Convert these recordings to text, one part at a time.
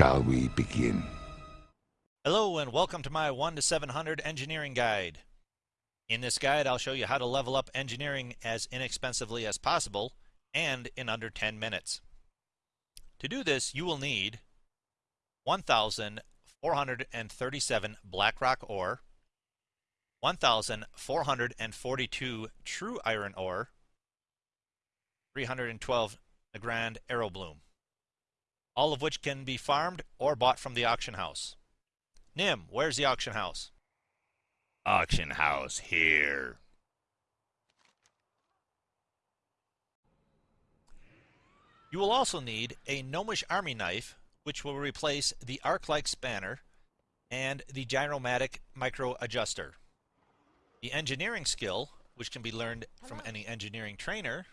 shall we begin? Hello and welcome to my 1 to 700 engineering guide. In this guide I'll show you how to level up engineering as inexpensively as possible and in under 10 minutes. To do this you will need 1,437 blackrock ore, 1,442 true iron ore, 312 Nagrand Arrowbloom, all of which can be farmed or bought from the auction house. Nim, where's the auction house? Auction house here. You will also need a gnomish army knife, which will replace the arclight spanner and the gyromatic micro adjuster. The engineering skill, which can be learned from any engineering trainer,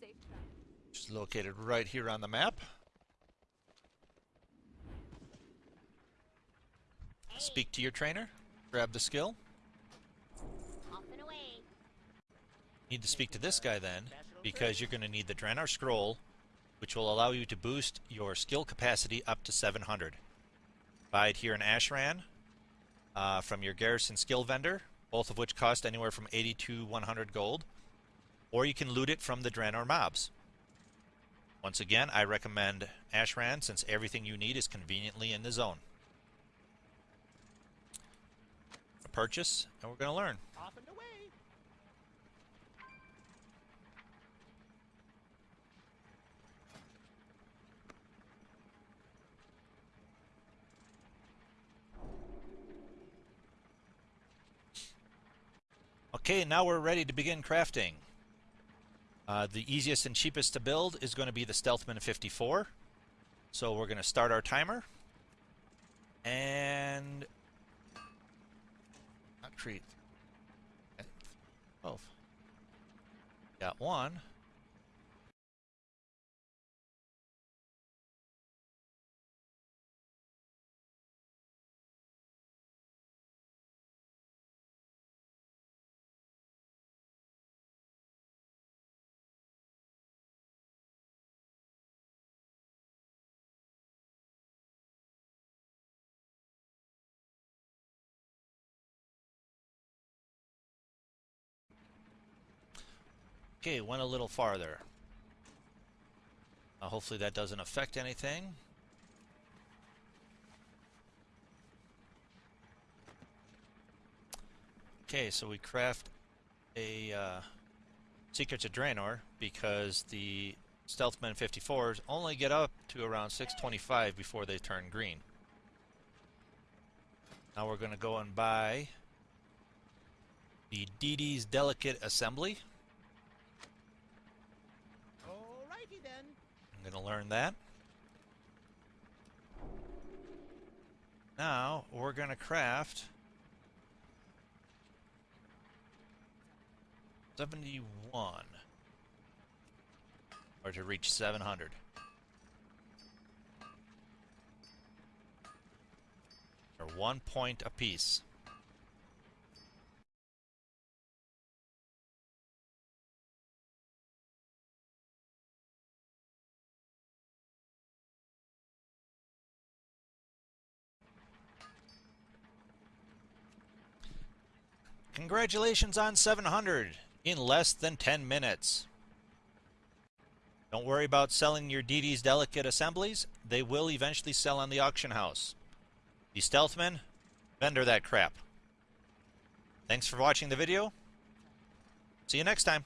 which is located right here on the map. Speak to your trainer, grab the skill. Need to speak to this guy then, because you're going to need the Draenor Scroll, which will allow you to boost your skill capacity up to 700. Buy it here in Ashran uh, from your Garrison skill vendor, both of which cost anywhere from 80 to 100 gold, or you can loot it from the Draenor mobs. Once again, I recommend Ashran since everything you need is conveniently in the zone. A purchase, and we're going to learn. Okay, now we're ready to begin crafting. Uh, the easiest and cheapest to build is going to be the Stealthman 54. So we're going to start our timer. And... Not create. 12. Got one. Okay, went a little farther. Uh, hopefully that doesn't affect anything. Okay, so we craft a uh, Secrets of Draenor because the Stealthman 54s only get up to around 625 before they turn green. Now we're going to go and buy the Didi's Delicate Assembly. I'm going to learn that. Now, we're going to craft 71 or to reach 700. Or one point apiece. Congratulations on 700 in less than 10 minutes. Don't worry about selling your Didi's delicate assemblies. They will eventually sell on the auction house. The Stealthman, vendor that crap. Thanks for watching the video. See you next time.